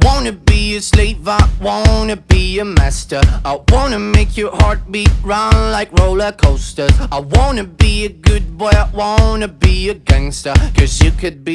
wanna be a slave, I wanna be a master. I wanna make your heartbeat run like roller coasters. I wanna be a good boy, I wanna be a gangster. Cause you could be.